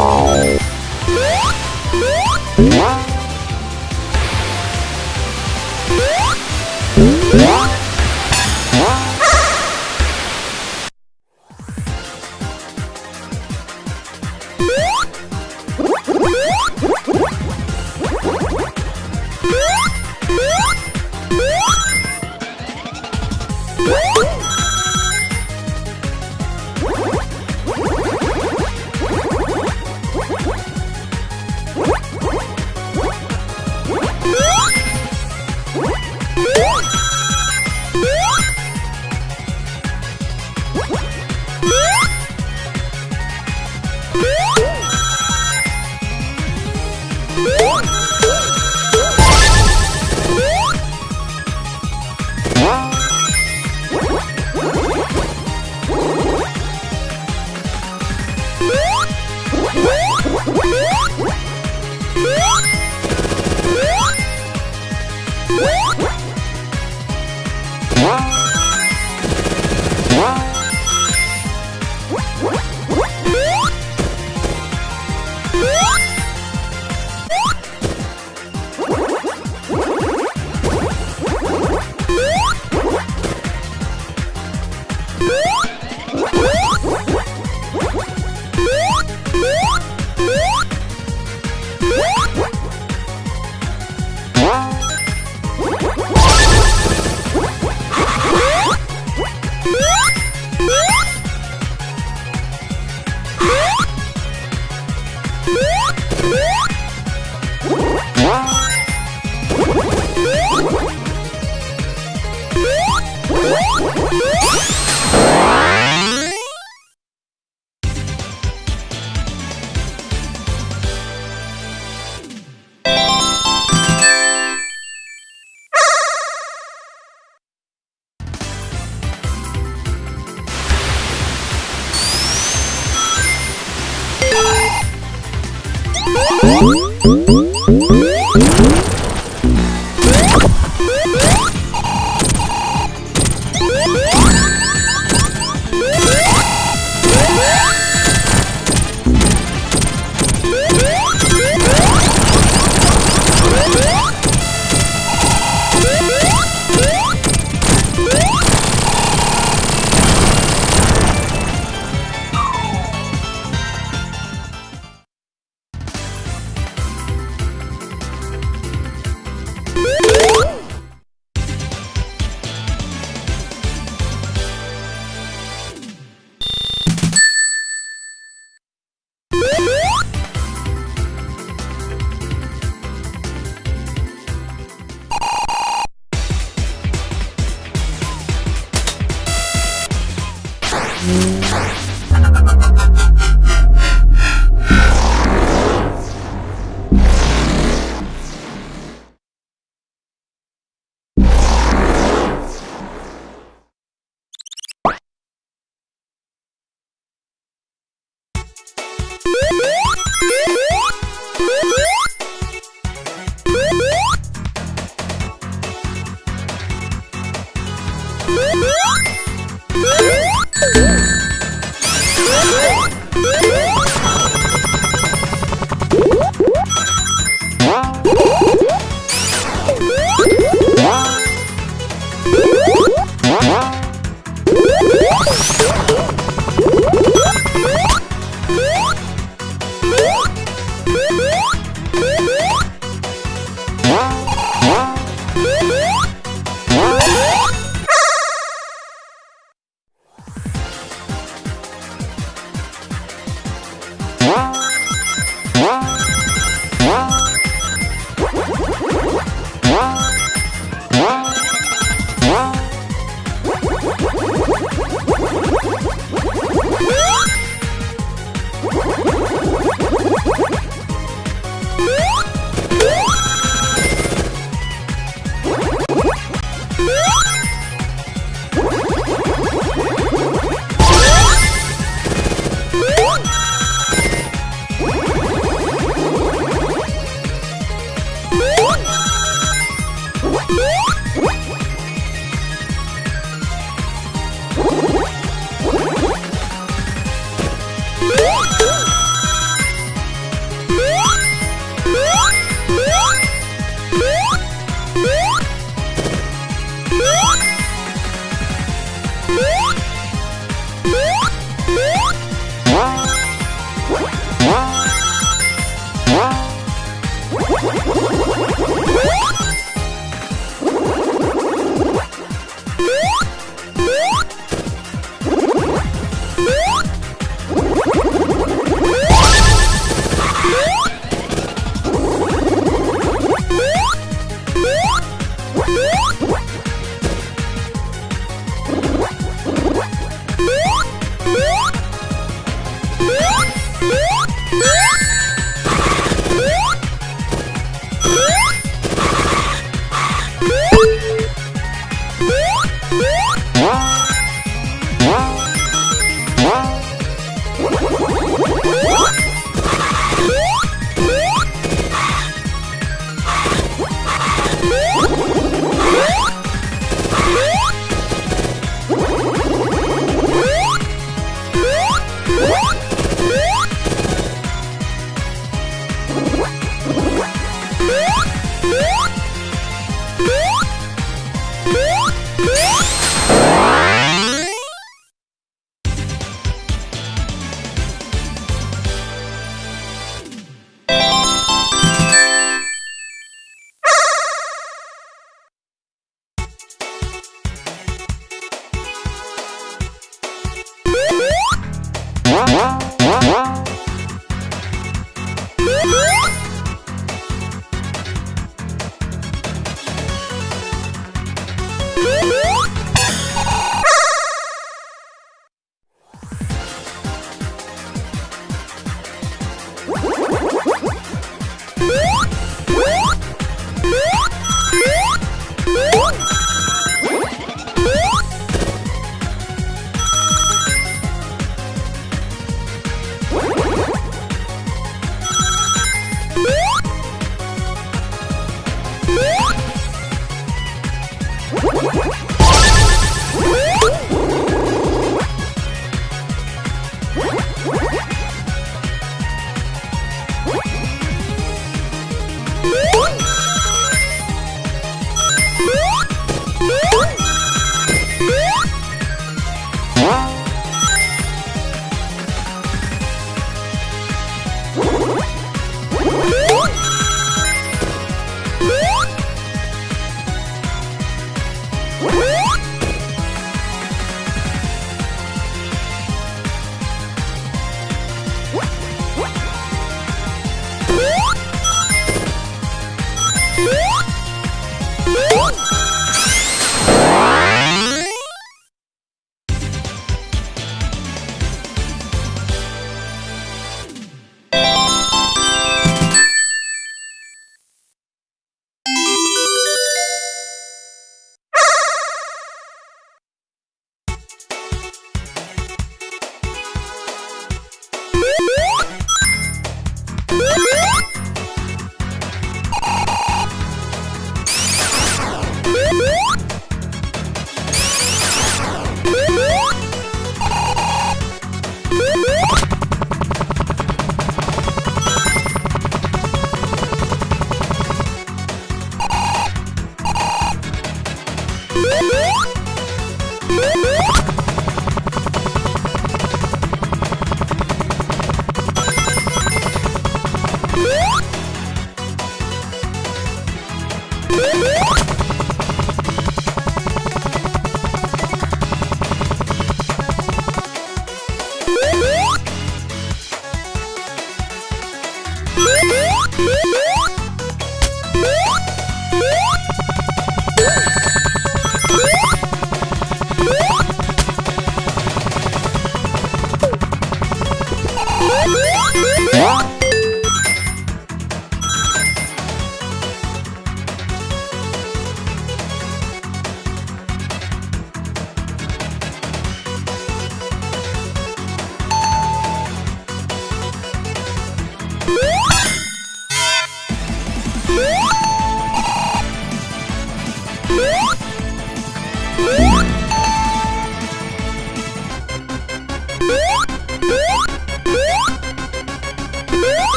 Wow. Woo! Música Woo!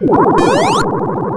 Woo!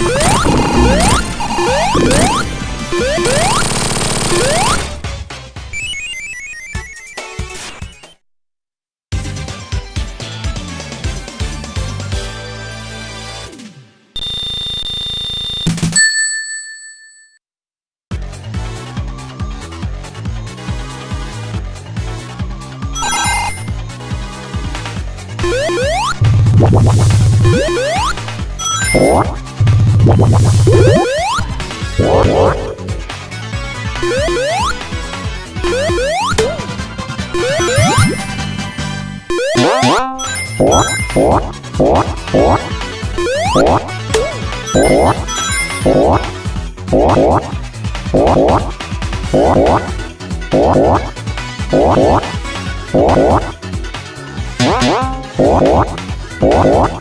Música What? What? What? What? What? What?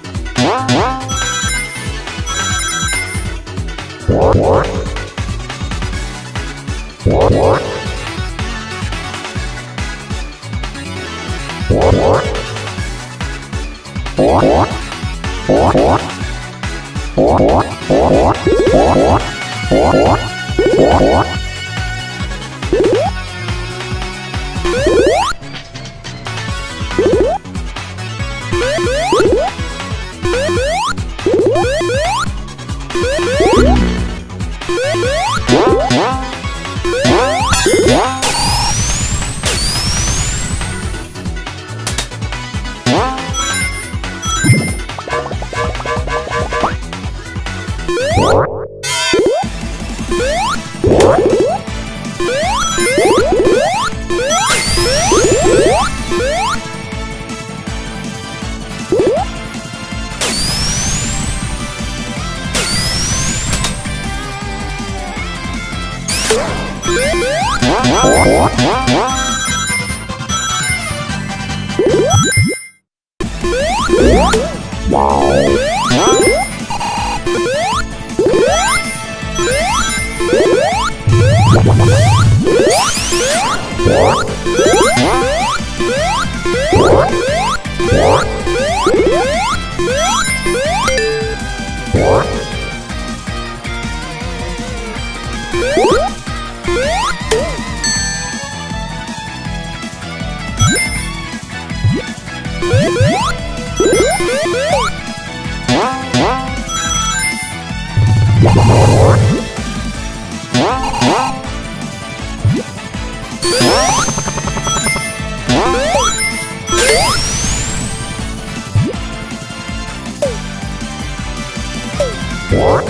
What?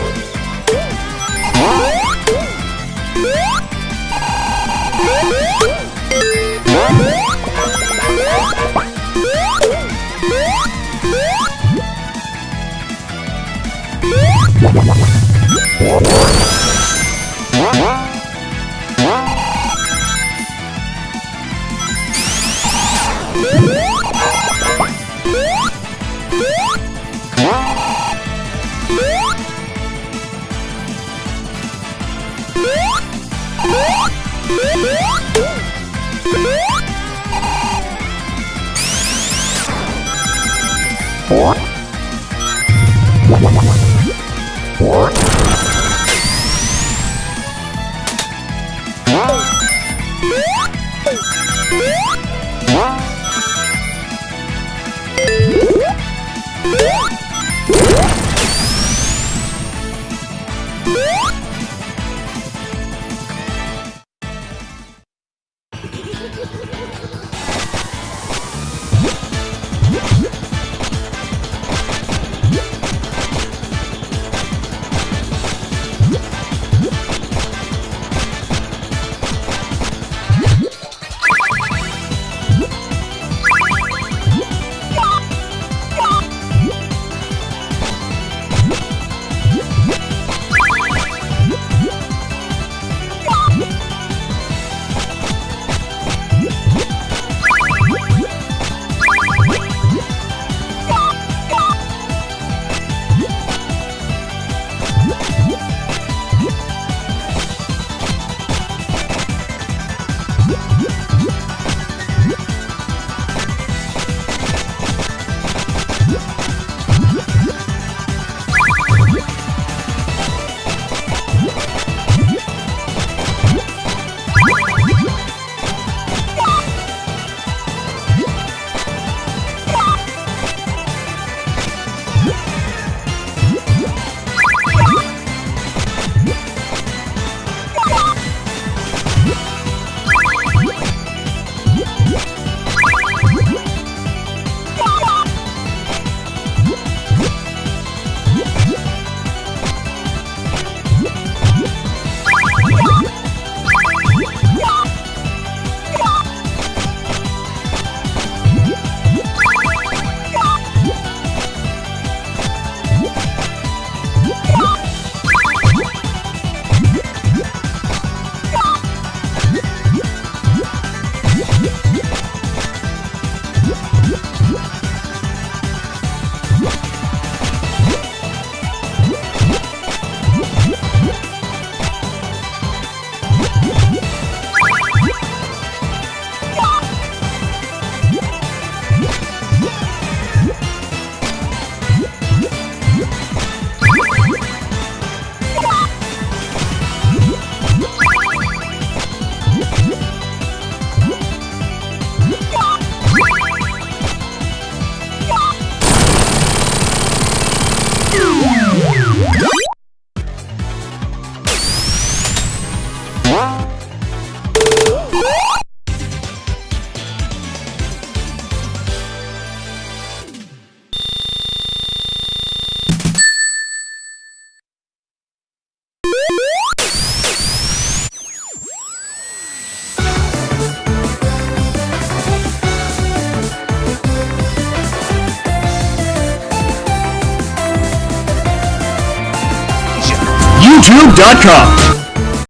YouTube.com